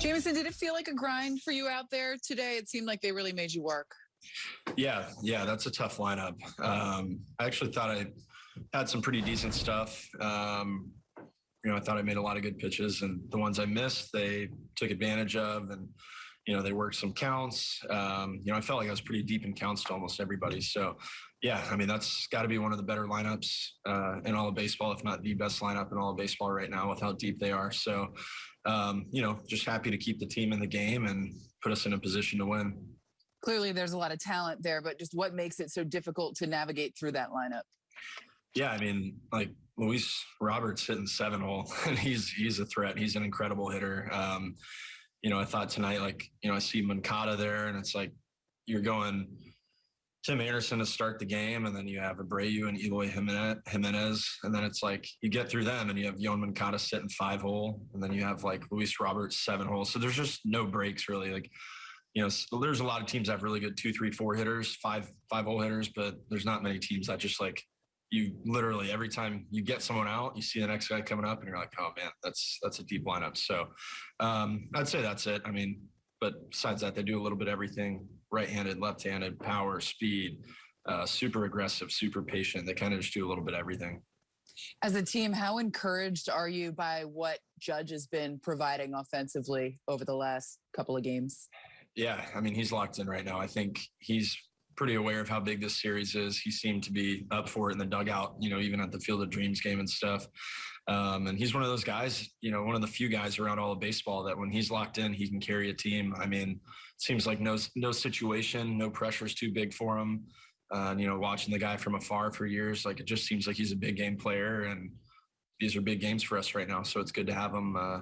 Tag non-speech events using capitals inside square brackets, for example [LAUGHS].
Jameson, did it feel like a grind for you out there today? It seemed like they really made you work. Yeah, yeah, that's a tough lineup. Um, I actually thought I had some pretty decent stuff. Um, you know, I thought I made a lot of good pitches, and the ones I missed, they took advantage of, and you know, they worked some counts. Um, you know, I felt like I was pretty deep in counts to almost everybody. So, yeah, I mean, that's got to be one of the better lineups uh, in all of baseball, if not the best lineup in all of baseball right now, with how deep they are. So, um, you know, just happy to keep the team in the game and put us in a position to win. Clearly, there's a lot of talent there, but just what makes it so difficult to navigate through that lineup? Yeah, I mean, like Luis Roberts hitting seven hole, and [LAUGHS] he's he's a threat. He's an incredible hitter. Um, you know, I thought tonight, like, you know, I see Moncada there, and it's like you're going Tim Anderson to start the game, and then you have Abreu and Eloy Jimenez, and then it's like you get through them, and you have Yoan Moncada sitting five hole, and then you have like Luis Roberts seven hole. So there's just no breaks really. Like you know, there's a lot of teams that have really good two, three, four hitters, five, five hole hitters, but there's not many teams that just like you literally every time you get someone out, you see the next guy coming up, and you're like, oh man, that's that's a deep lineup. So um, I'd say that's it. I mean, but besides that, they do a little bit of everything: right-handed, left-handed, power, speed, uh, super aggressive, super patient. They kind of just do a little bit of everything. As a team, how encouraged are you by what Judge has been providing offensively over the last couple of games? Yeah, I mean, he's locked in right now. I think he's pretty aware of how big this series is. He seemed to be up for it in the dugout, you know, even at the Field of Dreams game and stuff. Um, and he's one of those guys, you know, one of the few guys around all of baseball that when he's locked in, he can carry a team. I mean, seems like no no situation, no pressure is too big for him. Uh, you know, watching the guy from afar for years, like it just seems like he's a big game player, and these are big games for us right now. So it's good to have him uh,